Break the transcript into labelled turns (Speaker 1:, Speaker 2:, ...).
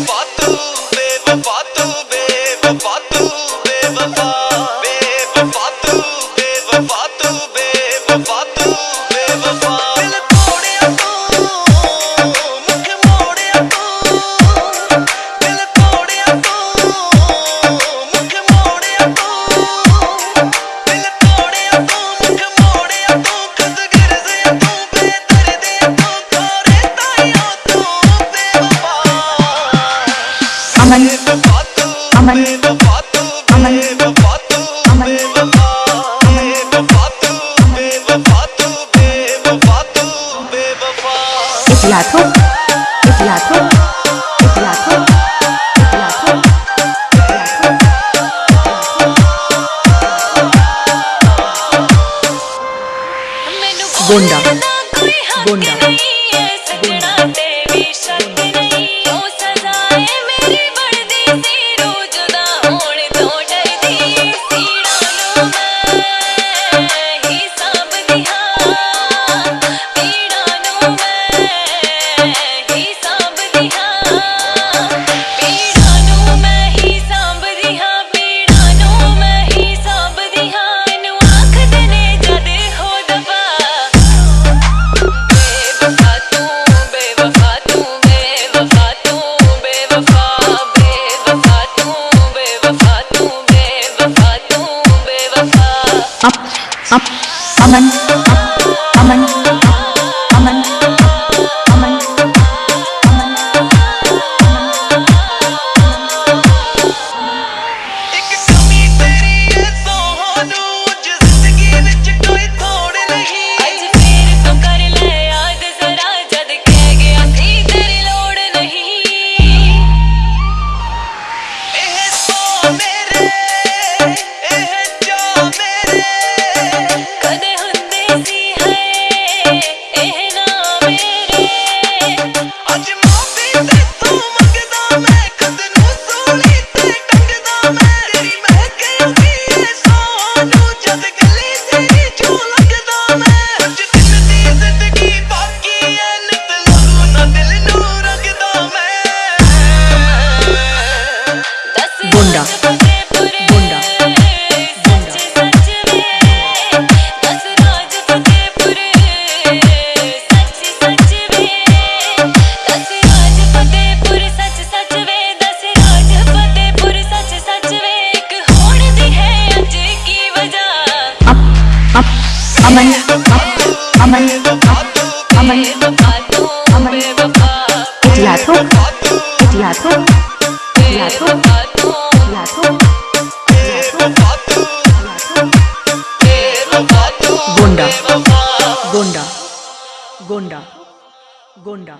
Speaker 1: fuck लाखों एक लाखों एक लाखों
Speaker 2: Gonda Gonda Gonda
Speaker 1: Come on.
Speaker 2: Aman
Speaker 1: Gonda Gonda Gonda